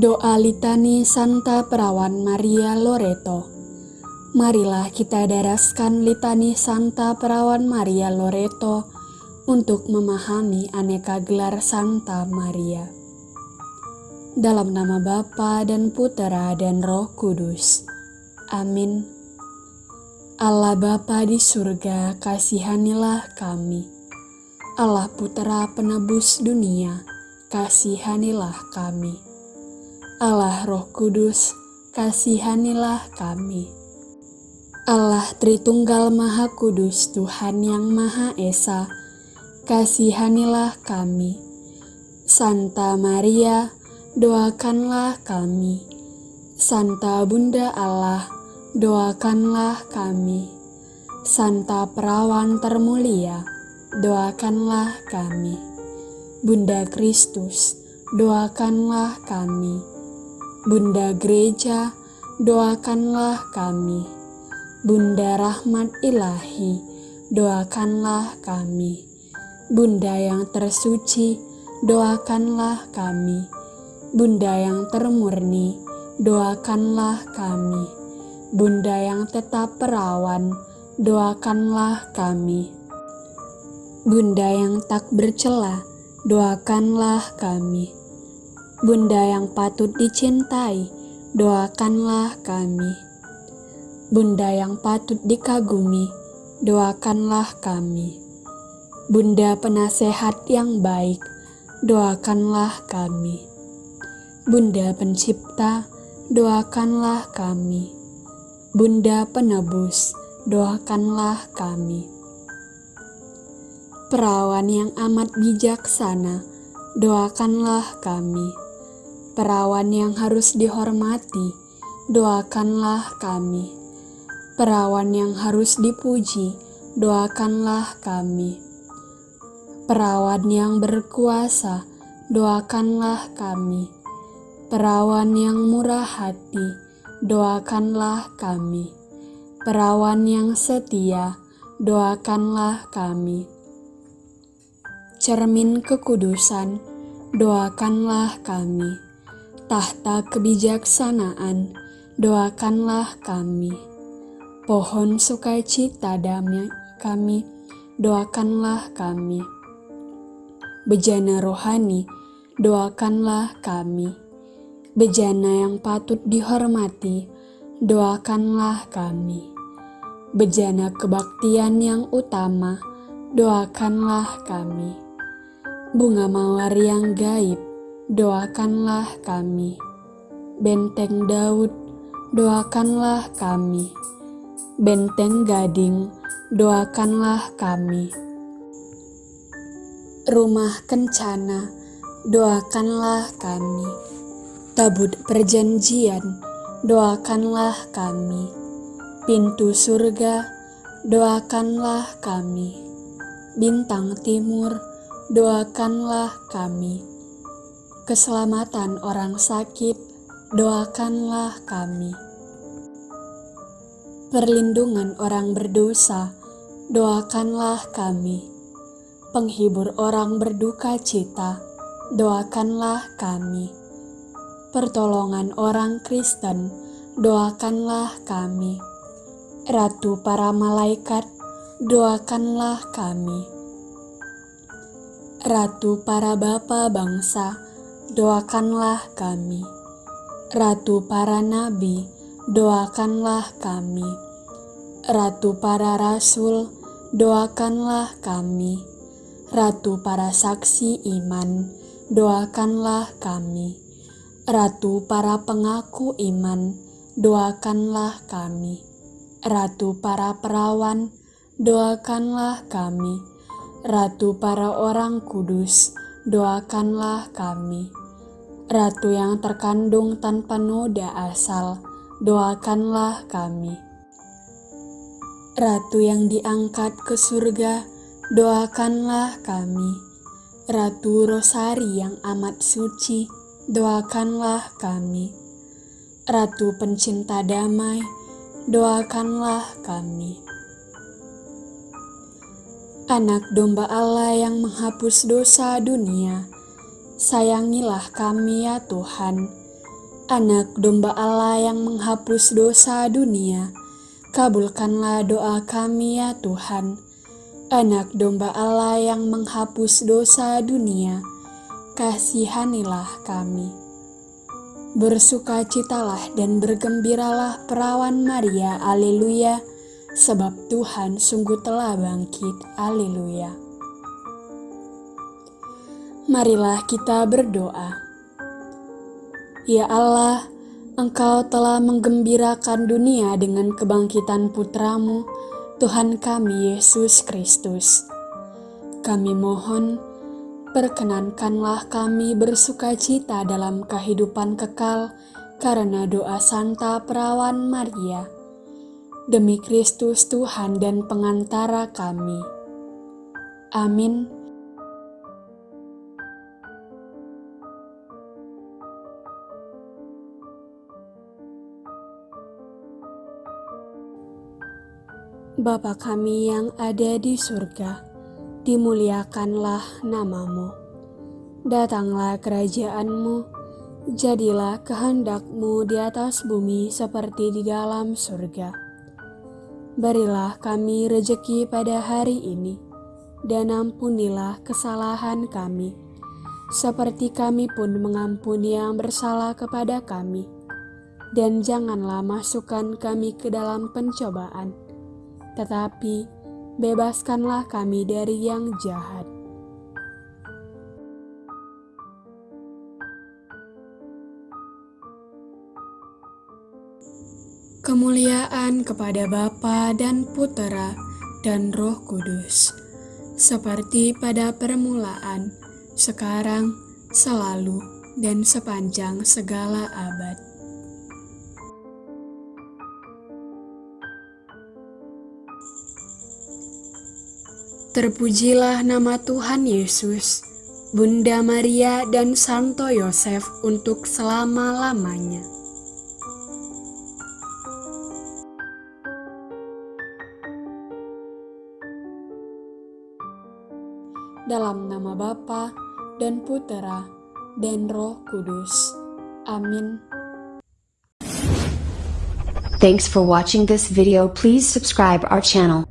Doa Litani Santa Perawan Maria Loreto Marilah kita daraskan Litani Santa Perawan Maria Loreto untuk memahami aneka gelar Santa Maria. Dalam nama Bapa dan Putera dan Roh Kudus. Amin. Allah Bapa di surga, kasihanilah kami. Allah Putera penebus dunia, kasihanilah kami. Allah Roh Kudus, kasihanilah kami. Allah Tritunggal Maha Kudus, Tuhan yang Maha Esa, kasihanilah kami. Santa Maria, doakanlah kami. Santa Bunda Allah, doakanlah kami. Santa Perawan Termulia, doakanlah kami. Bunda Kristus, doakanlah kami. Bunda Gereja, doakanlah kami. Bunda Rahmat Ilahi, doakanlah kami. Bunda yang tersuci, doakanlah kami. Bunda yang termurni, doakanlah kami. Bunda yang tetap perawan, doakanlah kami. Bunda yang tak bercela, doakanlah kami. Bunda yang patut dicintai, doakanlah kami. Bunda yang patut dikagumi, doakanlah kami. Bunda penasehat yang baik, doakanlah kami. Bunda pencipta, doakanlah kami. Bunda penebus, doakanlah kami. Perawan yang amat bijaksana, doakanlah kami. Perawan yang harus dihormati, doakanlah kami. Perawan yang harus dipuji, doakanlah kami. Perawan yang berkuasa, doakanlah kami. Perawan yang murah hati, doakanlah kami. Perawan yang setia, doakanlah kami cermin kekudusan, doakanlah kami. Tahta kebijaksanaan, doakanlah kami. Pohon sukacita damai kami, doakanlah kami. Bejana rohani, doakanlah kami. Bejana yang patut dihormati, doakanlah kami. Bejana kebaktian yang utama, doakanlah kami bunga mawar yang gaib, doakanlah kami. Benteng Daud, doakanlah kami. Benteng Gading, doakanlah kami. Rumah Kencana, doakanlah kami. Tabut Perjanjian, doakanlah kami. Pintu surga, doakanlah kami. Bintang Timur, doakanlah kami. Keselamatan orang sakit, doakanlah kami. Perlindungan orang berdosa, doakanlah kami. Penghibur orang berduka cita, doakanlah kami. Pertolongan orang Kristen, doakanlah kami. Ratu para malaikat, doakanlah kami Ratu para bapa bangsa, doakanlah kami. Ratu para nabi, doakanlah kami. Ratu para rasul, doakanlah kami. Ratu para saksi iman, doakanlah kami. Ratu para pengaku iman, doakanlah kami. Ratu para perawan, doakanlah kami Ratu para orang kudus, doakanlah kami. Ratu yang terkandung tanpa noda asal, doakanlah kami. Ratu yang diangkat ke surga, doakanlah kami. Ratu Rosari yang amat suci, doakanlah kami. Ratu pencinta damai, doakanlah kami. Anak domba Allah yang menghapus dosa dunia, sayangilah kami ya Tuhan. Anak domba Allah yang menghapus dosa dunia, kabulkanlah doa kami ya Tuhan. Anak domba Allah yang menghapus dosa dunia, kasihanilah kami. Bersukacitalah dan bergembiralah perawan Maria, aleluya, sebab Tuhan sungguh telah bangkit, aleluya. Marilah kita berdoa. Ya Allah, Engkau telah menggembirakan dunia dengan kebangkitan putramu, Tuhan kami Yesus Kristus. Kami mohon, Perkenankanlah kami bersuka cita dalam kehidupan kekal karena doa Santa Perawan Maria. Demi Kristus Tuhan dan pengantara kami. Amin. Bapa kami yang ada di surga, dimuliakanlah namamu. Datanglah kerajaanmu, jadilah kehendakmu di atas bumi seperti di dalam surga. Berilah kami rejeki pada hari ini, dan ampunilah kesalahan kami, seperti kami pun mengampuni yang bersalah kepada kami. Dan janganlah masukkan kami ke dalam pencobaan, tetapi bebaskanlah kami dari yang jahat. Kemuliaan kepada Bapa dan Putera dan Roh Kudus, seperti pada permulaan, sekarang, selalu, dan sepanjang segala abad. Terpujilah nama Tuhan Yesus, Bunda Maria dan Santo Yosef untuk selama-lamanya. Dalam nama Bapa dan Putera dan Roh Kudus. Amin. Thanks for watching this video. Please subscribe our channel.